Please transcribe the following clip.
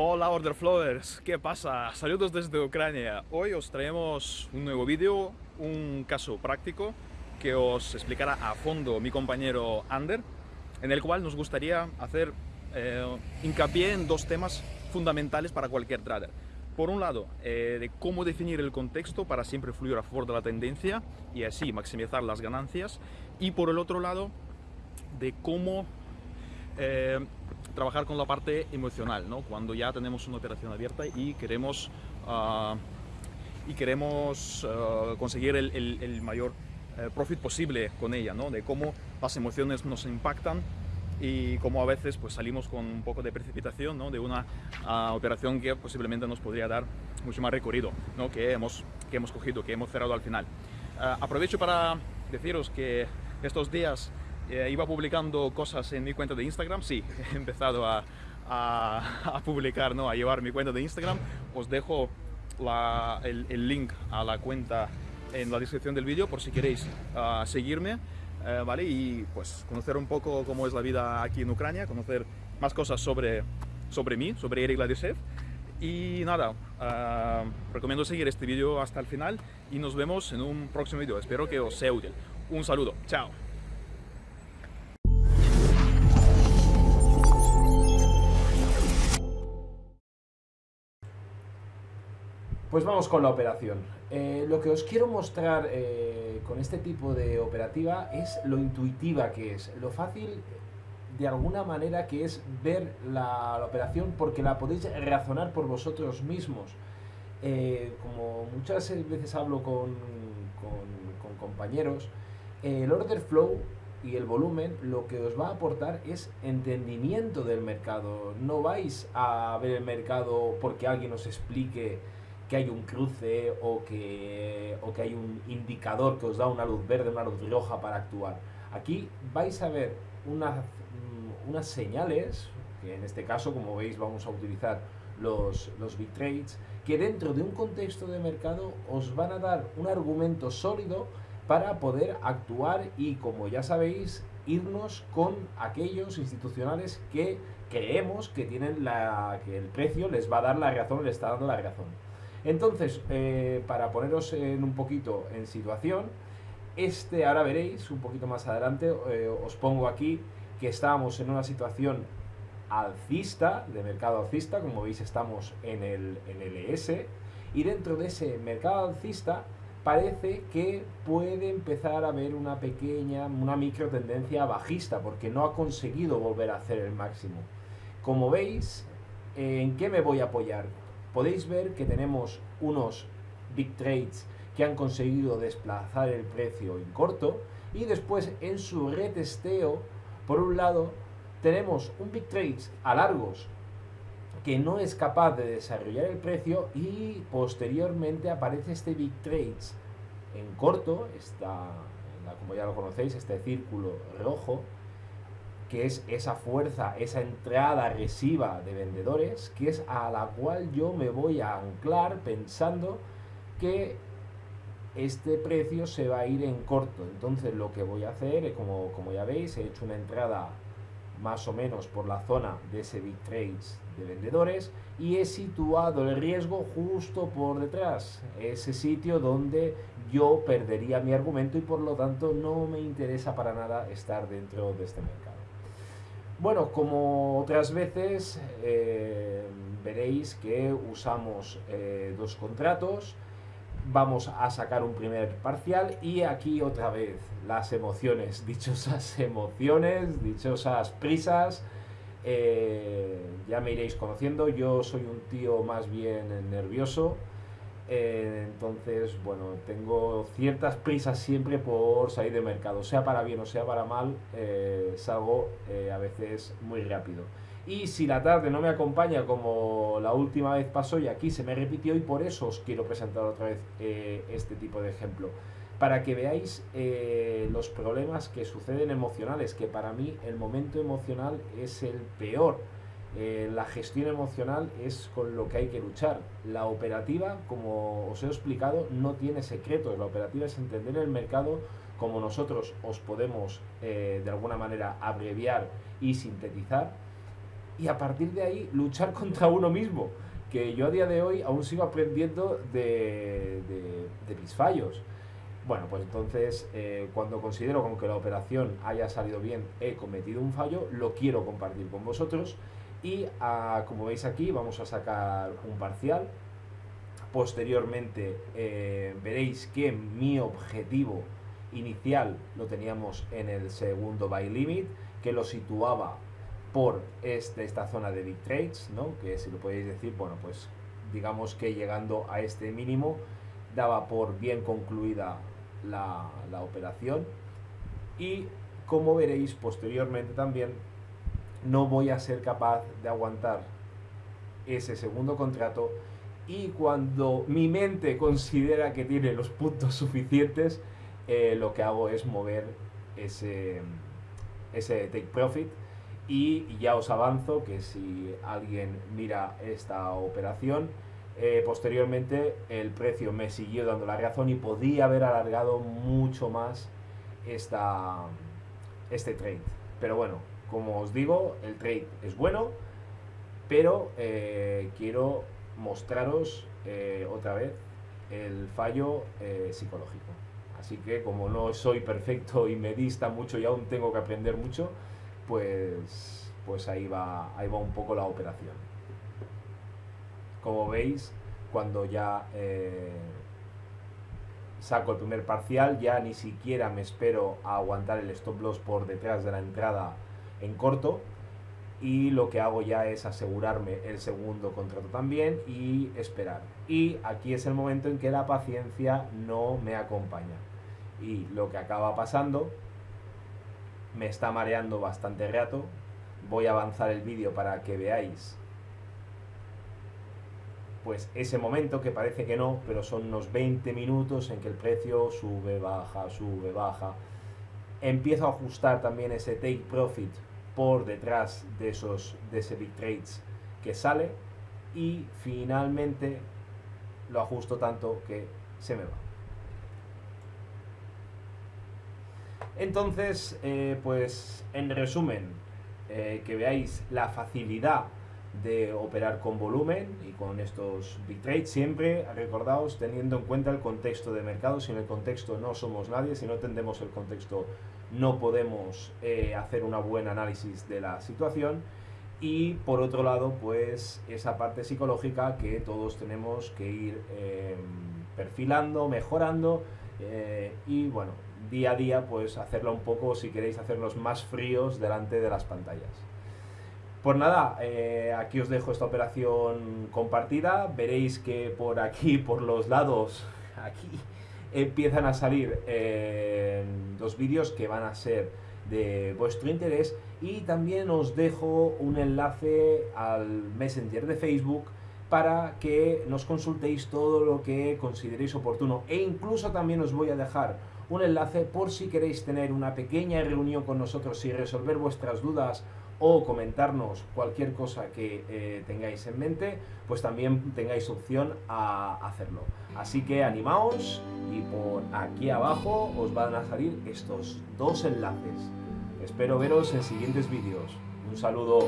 Hola Order Flowers, ¿qué pasa? Saludos desde Ucrania. Hoy os traemos un nuevo vídeo, un caso práctico que os explicará a fondo mi compañero Ander, en el cual nos gustaría hacer eh, hincapié en dos temas fundamentales para cualquier trader. Por un lado, eh, de cómo definir el contexto para siempre fluir a favor de la tendencia y así maximizar las ganancias. Y por el otro lado, de cómo eh, trabajar con la parte emocional, ¿no? cuando ya tenemos una operación abierta y queremos, uh, y queremos uh, conseguir el, el, el mayor uh, profit posible con ella, ¿no? de cómo las emociones nos impactan y cómo a veces pues, salimos con un poco de precipitación ¿no? de una operación que posiblemente nos podría dar mucho más recorrido ¿no? que, hemos, que hemos cogido, que hemos cerrado al final. aprovecho para deciros que estos días eh, iba publicando cosas en mi cuenta de Instagram, sí, he empezado a, a, publicar, ¿no? a llevar mi cuenta de Instagram. Os dejo la, el, el, link a la cuenta en la descripción del vídeo por si queréis uh, seguirme. Uh, ¿vale? Y pues conocer un poco cómo es la vida aquí en Ucrania, conocer más cosas sobre, sobre mí, sobre Eric Ladisev. Y nada, uh, recomiendo seguir este vídeo hasta el final y nos vemos en un próximo vídeo. Espero que os sea útil. Un saludo, chao. Pues vamos con la operación. Eh, lo que os quiero mostrar eh, con este tipo de operativa es lo intuitiva que es, lo fácil de alguna manera que es ver la, operación porque la podéis razonar por vosotros mismos. Eh, como muchas veces hablo con, con compañeros, el order flow y el volumen lo que os va a aportar es entendimiento del mercado. No vais a ver el mercado porque alguien os explique que hay un cruce o que, o que hay un indicador que os da una luz verde, una luz roja para actuar. Aquí vais a ver una, mm, unas señales, que en este caso, como veis, vamos a utilizar los, los big trades, que dentro de un contexto de mercado os van a dar un argumento sólido para poder actuar y, como ya sabéis, irnos con aquellos institucionales que creemos que tienen la que el precio les va a dar la razón, les está dando la razón. Entonces, eh, para poneros en un poquito en situación, este ahora veréis un poquito más adelante, eh, os pongo aquí que estábamos en una situación alcista, de mercado alcista, como veis estamos en el, en el ES, y dentro de ese mercado alcista parece que puede empezar a haber una pequeña, una micro tendencia bajista, porque no ha conseguido volver a hacer el máximo. Como veis, ¿en qué me voy a apoyar? Podéis ver que tenemos unos big trades que han conseguido desplazar el precio en corto y después en su retesteo, por un lado, tenemos un big trades a largos que no es capaz de desarrollar el precio y posteriormente aparece este big trades en corto, está, como ya lo conocéis, este círculo rojo, que es esa fuerza, esa entrada agresiva de vendedores, que es a la cual yo me voy a anclar pensando que este precio se va a ir en corto. Entonces lo que voy a hacer, como, como ya veis, he hecho una entrada más o menos por la zona de ese big trades de vendedores y he situado el riesgo justo por detrás, ese sitio donde yo perdería mi argumento y por lo tanto no me interesa para nada estar dentro de este mercado. Bueno, como otras veces, eh, veréis que usamos eh, dos contratos, vamos a sacar un primer parcial y aquí otra vez las emociones, dichosas emociones, dichosas prisas, eh, ya me iréis conociendo, yo soy un tío más bien nervioso, eh, entonces, bueno, tengo ciertas prisas siempre por salir de mercado, sea para bien o sea para mal, eh, salgo eh, a veces muy rápido. Y si la tarde no me acompaña como la última vez pasó y aquí se me repitió y por eso os quiero presentar otra vez este tipo de ejemplo. Para que veáis los problemas que suceden emocionales, que para mí el momento emocional es el peor eh, la gestión emocional es con lo que hay que luchar. La operativa, como os he explicado, no tiene secretos. La operativa es entender el mercado como nosotros os podemos eh, de alguna manera abreviar y sintetizar. y a partir de ahí luchar contra uno mismo, que yo a día de hoy aún sigo aprendiendo de, de, mis fallos. Bueno, pues entonces eh, cuando considero como que la operación haya salido bien, he cometido un fallo, lo quiero compartir con vosotros y ah, como veis aquí vamos a sacar un parcial. Posteriormente eh, veréis que mi objetivo inicial lo teníamos en el segundo buy limit, que lo situaba por este, esta zona de big trades, ¿no? que si lo podéis decir, bueno, pues digamos que llegando a este mínimo daba por bien concluida la, la operación y como veréis posteriormente también no voy a ser capaz de aguantar ese segundo contrato y cuando mi mente considera que tiene los puntos suficientes eh, lo que hago es mover ese, ese take profit y ya os avanzo que si alguien mira esta operación, eh, posteriormente el precio me siguió dando la razón y podía haber alargado mucho más esta, este trade. Pero bueno, como os digo, el trade es bueno, pero eh, quiero mostraros otra vez el fallo psicológico. Así que como no soy perfecto y me dista mucho y aún tengo que aprender mucho, pues, pues ahí, va, ahí va un poco la operación. Como veis, cuando ya eh, saco el primer parcial, ya ni siquiera me espero a aguantar el stop loss por detrás de la entrada en corto, y lo que hago ya es asegurarme el segundo contrato también y esperar. Y aquí es el momento en que la paciencia no me acompaña. Y lo que acaba pasando, me está mareando bastante rato. Voy a avanzar el vídeo para que veáis pues ese momento que parece que no, pero son unos 20 minutos en que el precio sube, baja, sube, baja. Empiezo a ajustar también ese take profit por detrás de esos de ese big trades que sale y finalmente lo ajusto tanto que se me va. Entonces, eh, pues en resumen, eh, que veáis la facilidad de operar con volumen y con estos big trades siempre, recordaos, teniendo en cuenta el contexto de mercado, si en el contexto no somos nadie, si no entendemos el contexto no podemos eh, hacer una buen análisis de la situación y por otro lado pues esa parte psicológica que todos tenemos que ir em, perfilando, mejorando eh, y bueno, día a día pues hacerlo un poco si queréis hacerlos más fríos delante de las pantallas. Pues nada, eh, aquí os dejo esta operación compartida, veréis que por aquí, por los lados, aquí empiezan a salir eh, dos vídeos que van a ser de vuestro interés. Y también os dejo un enlace al Messenger de Facebook para que nos consultéis todo lo que consideréis oportuno. E incluso también os voy a dejar un enlace por si queréis tener una pequeña reunión con nosotros y resolver vuestras dudas o comentarnos cualquier cosa que eh, tengáis en mente, pues también tengáis opción a hacerlo. Así que animaos y por aquí abajo os van a salir estos dos enlaces. Espero veros en siguientes vídeos. Un saludo.